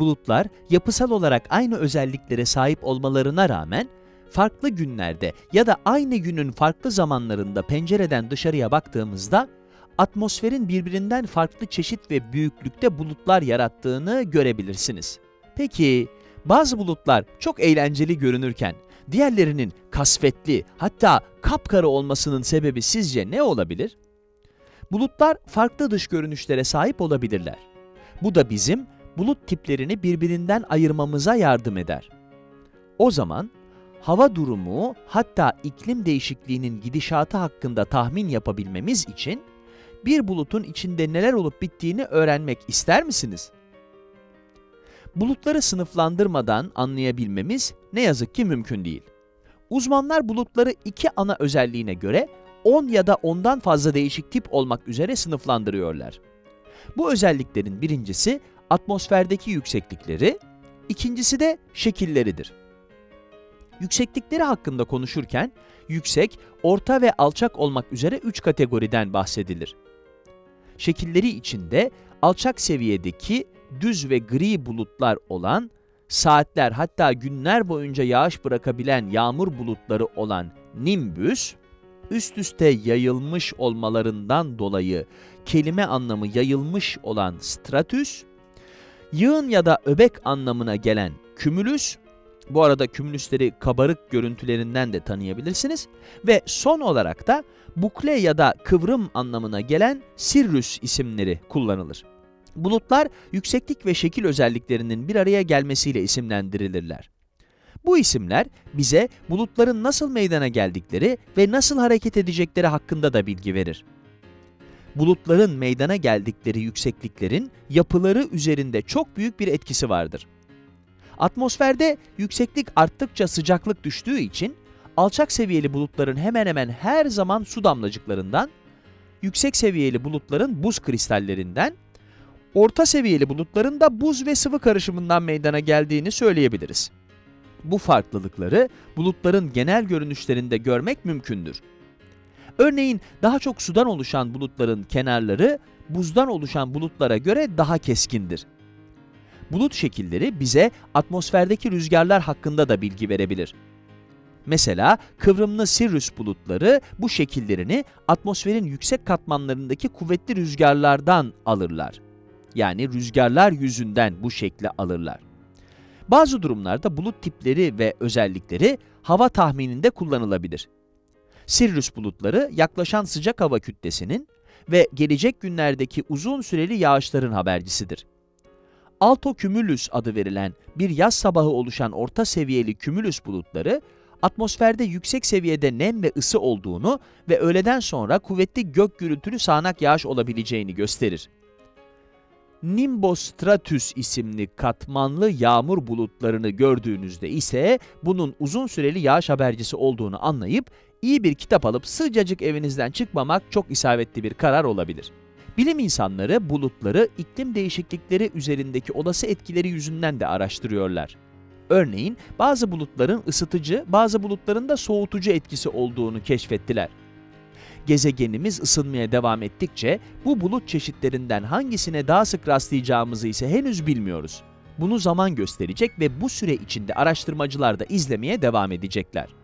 bulutlar yapısal olarak aynı özelliklere sahip olmalarına rağmen farklı günlerde ya da aynı günün farklı zamanlarında pencereden dışarıya baktığımızda atmosferin birbirinden farklı çeşit ve büyüklükte bulutlar yarattığını görebilirsiniz. Peki bazı bulutlar çok eğlenceli görünürken diğerlerinin kasvetli hatta kapkara olmasının sebebi sizce ne olabilir? Bulutlar farklı dış görünüşlere sahip olabilirler. Bu da bizim bulut tiplerini birbirinden ayırmamıza yardım eder. O zaman hava durumu hatta iklim değişikliğinin gidişatı hakkında tahmin yapabilmemiz için bir bulutun içinde neler olup bittiğini öğrenmek ister misiniz? Bulutları sınıflandırmadan anlayabilmemiz ne yazık ki mümkün değil. Uzmanlar bulutları iki ana özelliğine göre 10 ya da ondan fazla değişik tip olmak üzere sınıflandırıyorlar. Bu özelliklerin birincisi atmosferdeki yükseklikleri, ikincisi de şekilleridir. Yükseklikleri hakkında konuşurken yüksek, orta ve alçak olmak üzere 3 kategoriden bahsedilir. Şekilleri içinde alçak seviyedeki düz ve gri bulutlar olan, saatler hatta günler boyunca yağış bırakabilen yağmur bulutları olan nimbüs, üst üste yayılmış olmalarından dolayı kelime anlamı yayılmış olan stratüs, yığın ya da öbek anlamına gelen kümülüs, bu arada kümülüsleri kabarık görüntülerinden de tanıyabilirsiniz ve son olarak da bukle ya da kıvrım anlamına gelen sirrüs isimleri kullanılır. Bulutlar yükseklik ve şekil özelliklerinin bir araya gelmesiyle isimlendirilirler. Bu isimler bize bulutların nasıl meydana geldikleri ve nasıl hareket edecekleri hakkında da bilgi verir. Bulutların meydana geldikleri yüksekliklerin yapıları üzerinde çok büyük bir etkisi vardır. Atmosferde yükseklik arttıkça sıcaklık düştüğü için alçak seviyeli bulutların hemen hemen her zaman su damlacıklarından, yüksek seviyeli bulutların buz kristallerinden, orta seviyeli bulutların da buz ve sıvı karışımından meydana geldiğini söyleyebiliriz. Bu farklılıkları bulutların genel görünüşlerinde görmek mümkündür. Örneğin daha çok sudan oluşan bulutların kenarları buzdan oluşan bulutlara göre daha keskindir. Bulut şekilleri bize atmosferdeki rüzgarlar hakkında da bilgi verebilir. Mesela kıvrımlı Sirius bulutları bu şekillerini atmosferin yüksek katmanlarındaki kuvvetli rüzgarlardan alırlar. Yani rüzgarlar yüzünden bu şekli alırlar. Bazı durumlarda bulut tipleri ve özellikleri hava tahmininde kullanılabilir. Sirius bulutları yaklaşan sıcak hava kütlesinin ve gelecek günlerdeki uzun süreli yağışların habercisidir. Alto Cumulus adı verilen bir yaz sabahı oluşan orta seviyeli cumulus bulutları, atmosferde yüksek seviyede nem ve ısı olduğunu ve öğleden sonra kuvvetli gök gürültülü sağanak yağış olabileceğini gösterir. Nimbostratus isimli katmanlı yağmur bulutlarını gördüğünüzde ise bunun uzun süreli yağış habercisi olduğunu anlayıp iyi bir kitap alıp sıcacık evinizden çıkmamak çok isabetli bir karar olabilir. Bilim insanları bulutları iklim değişiklikleri üzerindeki olası etkileri yüzünden de araştırıyorlar. Örneğin bazı bulutların ısıtıcı, bazı bulutların da soğutucu etkisi olduğunu keşfettiler. Gezegenimiz ısınmaya devam ettikçe bu bulut çeşitlerinden hangisine daha sık rastlayacağımızı ise henüz bilmiyoruz. Bunu zaman gösterecek ve bu süre içinde araştırmacılar da izlemeye devam edecekler.